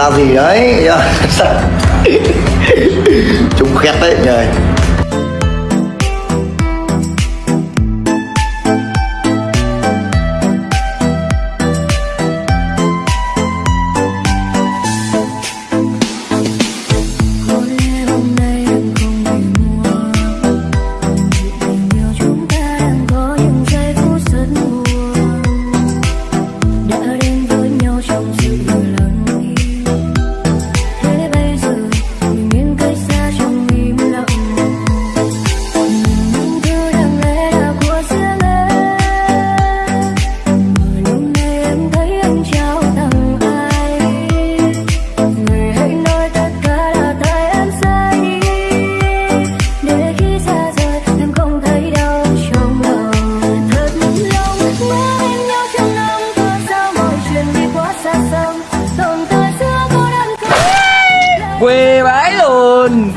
ra gì đấy? Dạ. Chúng khét đấy. Trời quê bãi luôn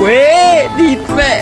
quê thịt mẹ.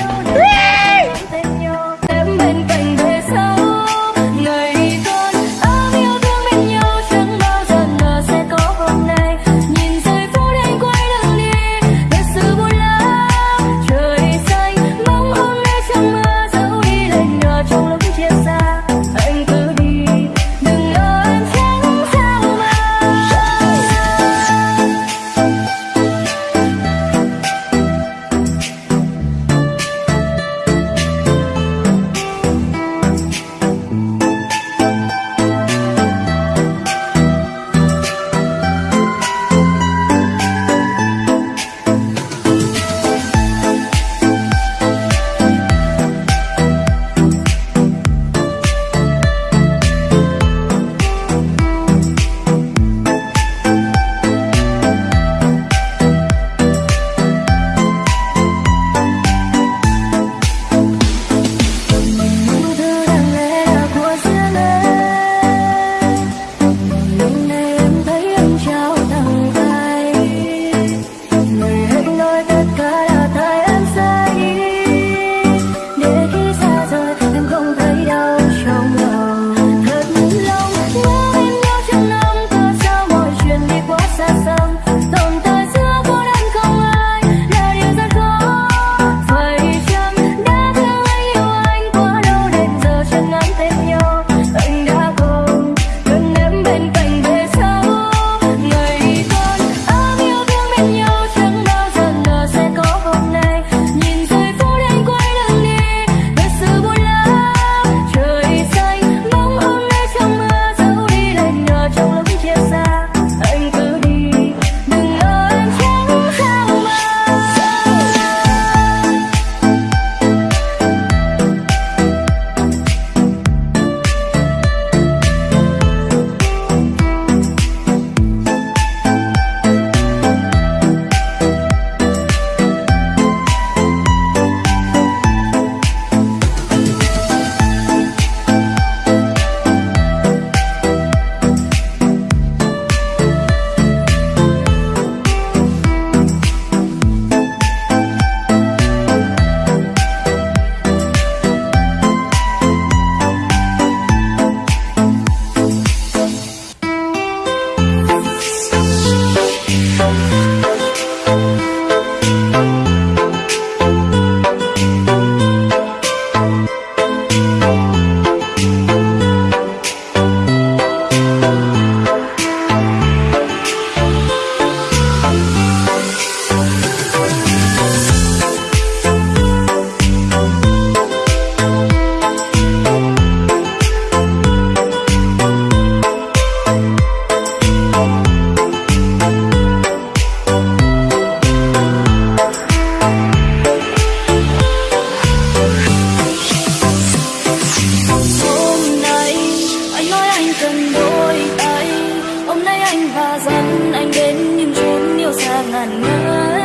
anh và dẫn anh đến những chốn yêu xa ngàn ngỡ